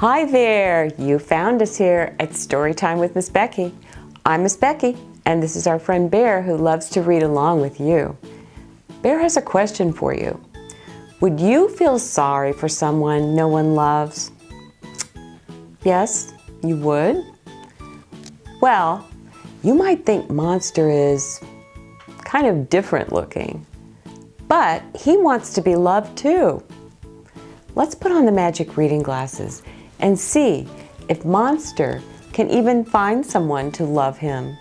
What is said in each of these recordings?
Hi there! You found us here at Storytime with Miss Becky. I'm Miss Becky, and this is our friend Bear who loves to read along with you. Bear has a question for you. Would you feel sorry for someone no one loves? Yes, you would? Well, you might think Monster is kind of different looking, but he wants to be loved too. Let's put on the magic reading glasses and see if Monster can even find someone to love him.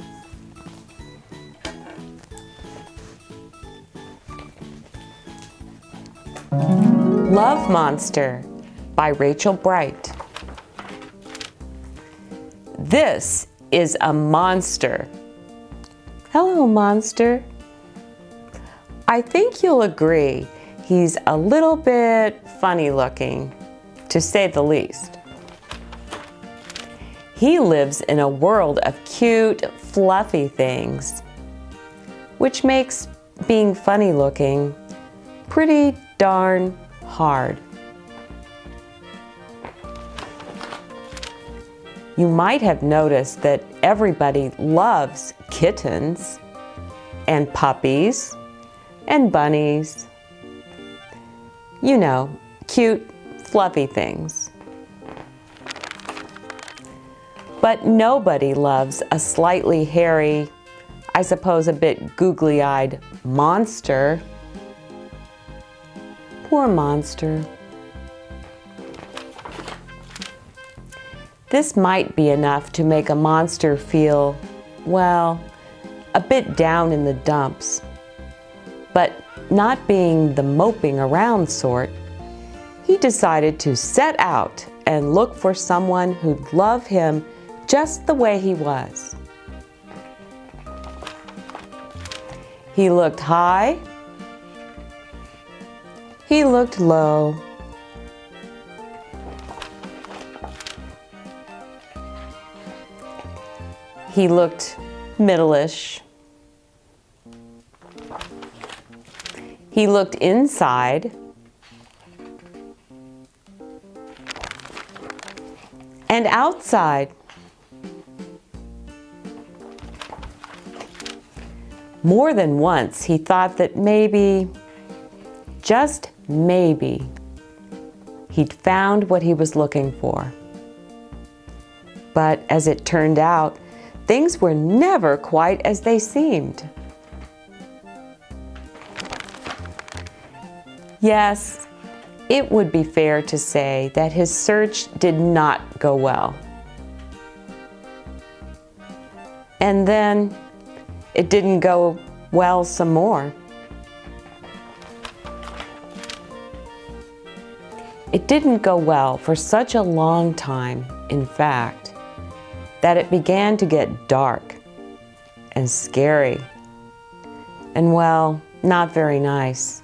Love Monster by Rachel Bright. This is a monster. Hello, monster. I think you'll agree he's a little bit funny looking, to say the least. He lives in a world of cute, fluffy things, which makes being funny looking pretty darn hard. You might have noticed that everybody loves kittens and puppies and bunnies. You know, cute, fluffy things. But nobody loves a slightly hairy, I suppose a bit googly-eyed monster. Poor monster. This might be enough to make a monster feel, well, a bit down in the dumps. But not being the moping around sort, he decided to set out and look for someone who'd love him just the way he was. He looked high. He looked low. He looked middle-ish. He looked inside. And outside. More than once, he thought that maybe, just maybe, he'd found what he was looking for. But as it turned out, things were never quite as they seemed. Yes, it would be fair to say that his search did not go well. And then it didn't go well some more. It didn't go well for such a long time, in fact, that it began to get dark and scary and, well, not very nice.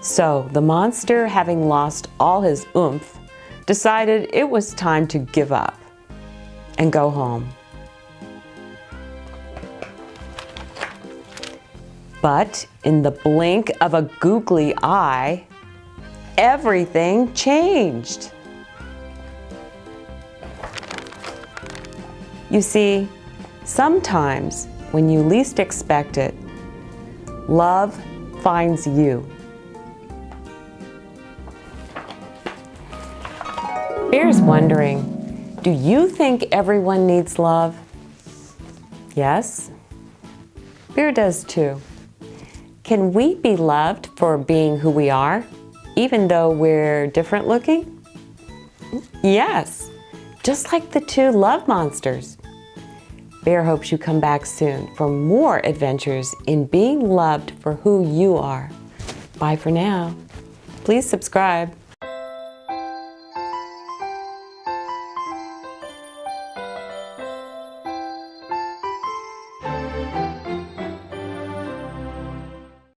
So the monster, having lost all his oomph, decided it was time to give up and go home. But in the blink of a googly eye, everything changed. You see, sometimes when you least expect it, love finds you. Bear's wondering, do you think everyone needs love? Yes, Bear does too. Can we be loved for being who we are, even though we're different looking? Yes, just like the two love monsters. Bear hopes you come back soon for more adventures in being loved for who you are. Bye for now. Please subscribe.